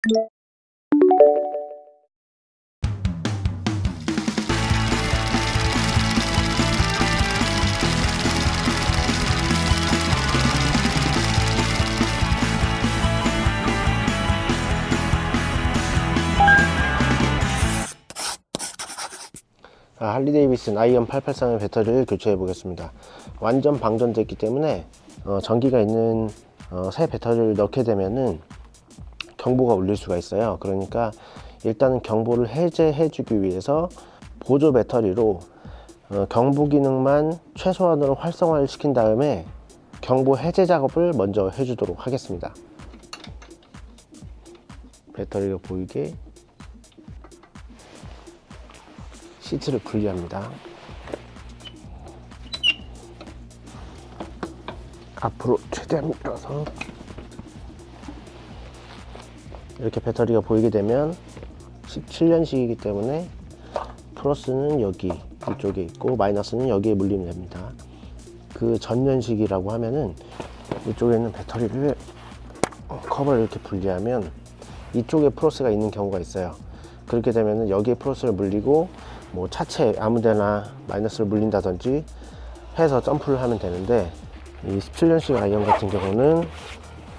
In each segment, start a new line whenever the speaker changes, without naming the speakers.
자, 할리 데이비슨 아이언 883의 배터리를 교체해 보겠습니다. 완전 방전됐기 때문에 어, 전기가 있는 어, 새 배터리를 넣게 되면은 경보가 울릴 수가 있어요. 그러니까 일단은 경보를 해제해 주기 위해서 보조 배터리로 어, 경보 기능만 최소한으로 활성화를 시킨 다음에 경보 해제 작업을 먼저 해주도록 하겠습니다. 배터리가 보이게 시트를 분리합니다. 앞으로 최대한 밀어서 이렇게 배터리가 보이게 되면 17년식이기 때문에 플러스는 여기 이쪽에 있고 마이너스는 여기에 물리면 됩니다. 그 전년식이라고 하면은 이쪽에 있는 배터리를 커버를 이렇게 분리하면 이쪽에 플러스가 있는 경우가 있어요. 그렇게 되면은 여기에 플러스를 물리고 뭐 차체 아무데나 마이너스를 물린다든지 해서 점프를 하면 되는데 이 17년식 아이언 같은 경우는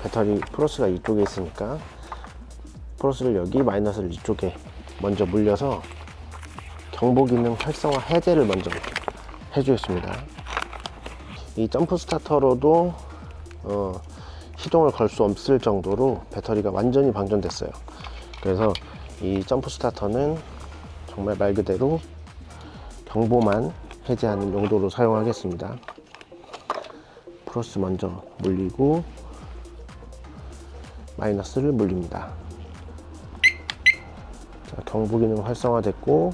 배터리 플러스가 이쪽에 있으니까 플러스를 여기 마이너스를 이쪽에 먼저 물려서 경보 기능 활성화 해제를 먼저 해주겠습니다. 이 jump starter로도 어, 시동을 걸 수 없을 정도로 배터리가 완전히 방전됐어요. 그래서 이 jump starter는 정말 말 그대로 경보만 해제하는 용도로 사용하겠습니다. 플러스 먼저 물리고 마이너스를 물립니다. 자, 경보 기능 활성화됐고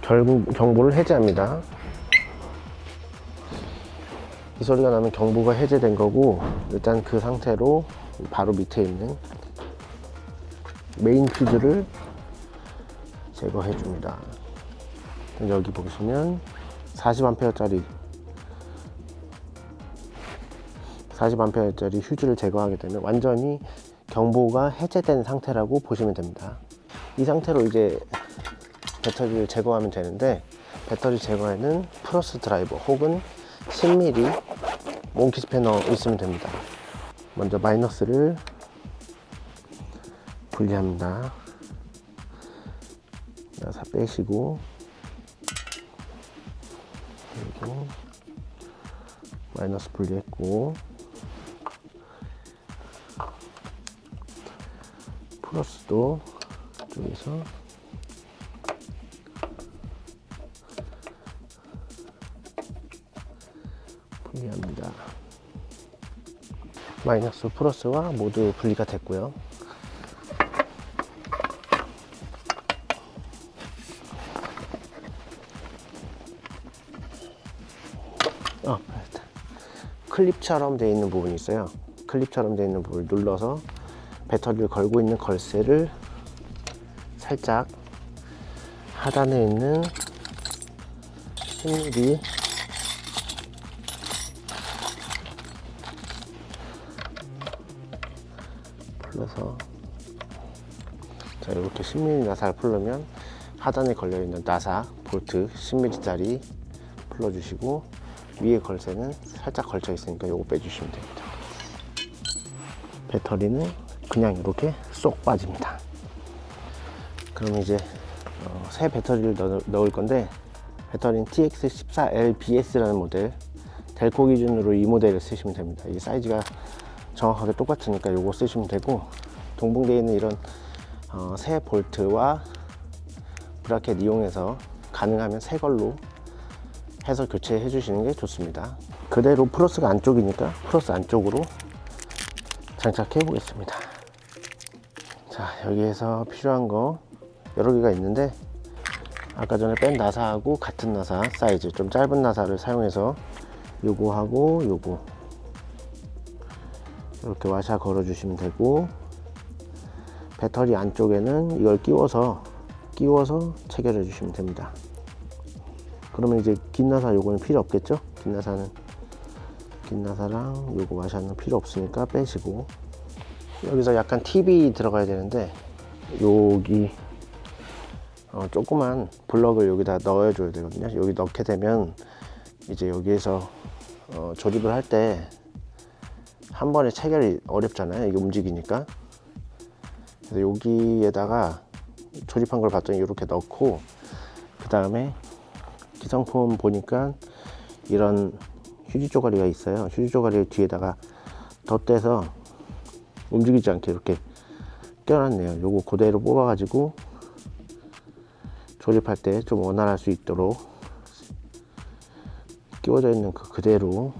결국 경보를 해제합니다. 이 소리가 나면 경보가 해제된 거고 일단 그 상태로 바로 밑에 있는 메인 퓨즈를 제거해 줍니다. 여기 보시면 40A 짜리 40A 짜리 휴즈를 제거하게 되면 완전히 경보가 해제된 상태라고 보시면 됩니다 이 상태로 이제 배터리를 제거하면 되는데 배터리 제거에는 플러스 드라이버 혹은 10mm 몽키 스패너 있으면 됩니다. 먼저 마이너스를 분리합니다. 다 빼시고 그리고 마이너스 분리했고 플러스도 이쪽에서 분리합니다. 마이너스 플러스와 모두 분리가 됐고요. 어, 클립처럼 되어 있는 부분이 있어요. 클립처럼 되어 있는 부분을 눌러서 배터리를 걸고 있는 걸쇠를 살짝 하단에 있는 10mm 풀러서 자 이렇게 10mm 나사를 풀려면 하단에 걸려있는 나사 볼트 10mm 짜리 풀어주시고 위에 걸쇠는 살짝 걸쳐 있으니까 이거 빼주시면 됩니다. 배터리는 그냥 이렇게 쏙 빠집니다 그럼 이제 어, 새 배터리를 넣, 넣을 건데 배터리는 TX14LBS라는 모델. 델코 기준으로 이 모델을 쓰시면 됩니다. 이 사이즈가 정확하게 똑같으니까 이거 쓰시면 되고 동봉되어 있는 이런 어, 새 볼트와 브라켓 이용해서 가능하면 새 걸로 해서 교체해 주시는 게 좋습니다. 그대로 플러스가 안쪽이니까 플러스 안쪽으로 장착해 보겠습니다. 자 여기에서 필요한 거 여러 개가 있는데 아까 전에 뺀 나사하고 같은 나사 사이즈 좀 짧은 나사를 사용해서 요거하고 요거. 이렇게 와샤 걸어 주시면 되고 배터리 안쪽에는 이걸 끼워서 끼워서 체결해 주시면 됩니다. 그러면 이제 긴 나사 요거는 필요 없겠죠? 긴 나사는 긴 나사랑 요거 와샤는 필요 없으니까 빼시고. 여기서 약간 팁이 들어가야 되는데 여기 어, 조그만 블럭을 여기다 넣어 줘야 되거든요. 여기 넣게 되면 이제 여기에서 어, 조립을 할 때 한 번에 체결이 어렵잖아요. 이게 움직이니까. 그래서 여기에다가 조립한 걸 봤더니 이렇게 넣고 그 다음에 기성품 보니까 이런 휴지 쪼가리가 있어요. 휴지 쪼가리 뒤에다가 덧대서 움직이지 않게 이렇게 껴놨네요. 요거 그대로 뽑아 가지고 조립할 때 좀 원활할 수 있도록 끼워져 있는 그 그대로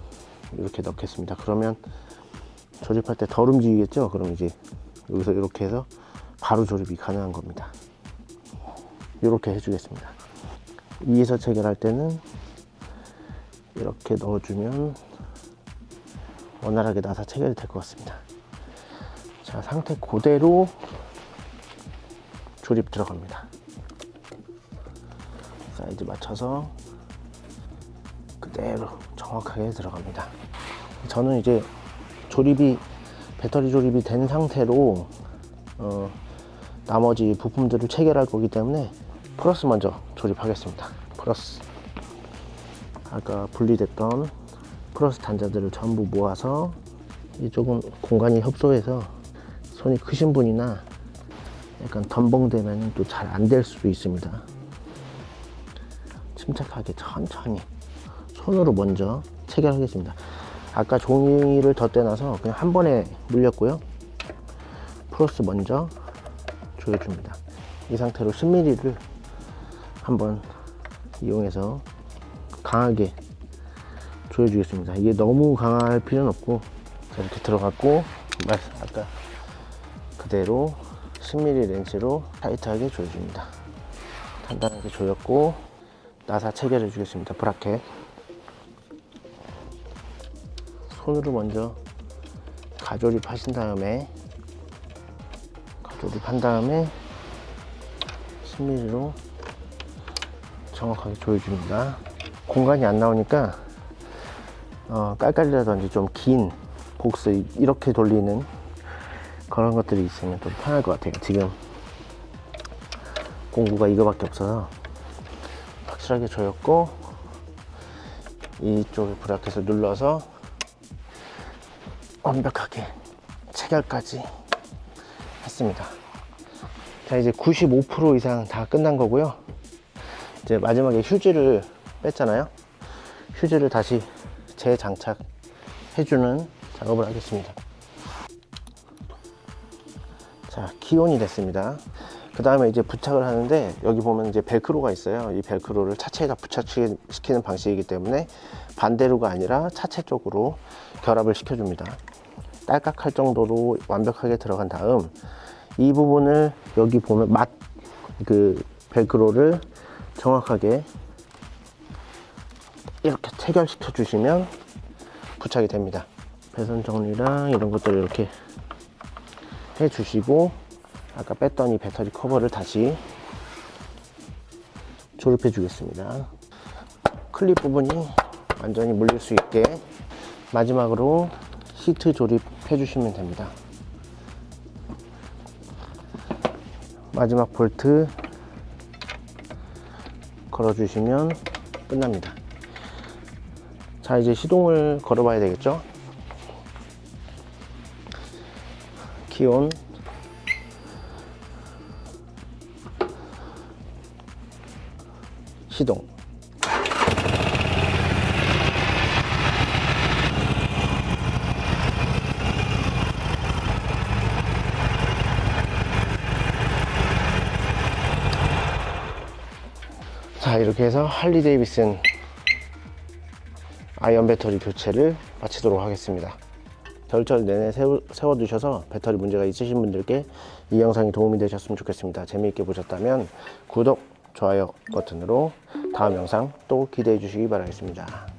이렇게 넣겠습니다. 그러면 조립할 때 덜 움직이겠죠? 그럼 이제 여기서 이렇게 해서 바로 조립이 가능한 겁니다. 이렇게 해주겠습니다. 위에서 체결할 때는 이렇게 넣어주면 원활하게 나사 체결이 될 것 같습니다. 자 상태 그대로 조립 들어갑니다 사이즈 맞춰서 그대로 정확하게 들어갑니다. 저는 이제 조립이 배터리 조립이 된 상태로 어, 나머지 부품들을 체결할 거기 때문에 플러스 먼저 조립하겠습니다. 플러스. 아까 분리됐던 플러스 단자들을 전부 모아서 이쪽은 공간이 협소해서 손이 크신 분이나 약간 덤벙되면 또 잘 안 될 수도 있습니다 침착하게 천천히 손으로 먼저 체결하겠습니다. 아까 종이를 덧대놔서 그냥 한 번에 물렸고요. 플러스 먼저 조여줍니다. 이 상태로 10mm를 한번 이용해서 강하게 조여주겠습니다. 이게 너무 강할 필요는 없고 자, 이렇게 들어갔고 말- 아까 그대로 10mm 렌치로 타이트하게 조여줍니다. 단단하게 조였고 나사 체결해 주겠습니다. 브라켓. 손으로 먼저 가조립 하신 다음에 가조립 한 다음에 10mm로 정확하게 조여줍니다. 공간이 안 나오니까 어, 깔깔이라든지 좀 긴 복스 이렇게 돌리는 그런 것들이 있으면 좀 편할 것 같아요. 지금 공구가 이거밖에 없어서 확실하게 조였고 이쪽에 브라켓을 눌러서 완벽하게 체결까지 했습니다. 자 이제 95% 이상 다 끝난 거고요. 이제 마지막에 휴지를 뺐잖아요. 휴지를 다시 재장착 해주는 작업을 하겠습니다. 자 기온이 됐습니다 그 다음에 이제 부착을 하는데 여기 보면 이제 벨크로가 있어요. 이 벨크로를 차체에다 부착시키는 방식이기 때문에 반대로가 아니라 차체 쪽으로 결합을 시켜줍니다. 딸깍할 정도로 완벽하게 들어간 다음 이 부분을 여기 보면 맛 그 벨크로를 정확하게 이렇게 체결시켜 주시면 부착이 됩니다. 배선 정리랑 이런 것들을 이렇게 해 주시고 아까 뺐던 이 배터리 커버를 다시 조립해 주겠습니다. 클립 부분이 완전히 물릴 수 있게 마지막으로 시트 조립해 주시면 됩니다. 마지막 볼트 걸어 주시면 끝납니다. 자 이제 시동을 걸어 봐야 되겠죠? 기온 시동. 자 이렇게 해서 할리 데이비슨 아이언 배터리 교체를 마치도록 하겠습니다. 겨울철 내내 세워, 세워 두셔서 배터리 문제가 있으신 분들께 이 영상이 도움이 되셨으면 좋겠습니다. 재미있게 보셨다면 구독, 좋아요 버튼으로 다음 영상 또 기대해 주시기 바라겠습니다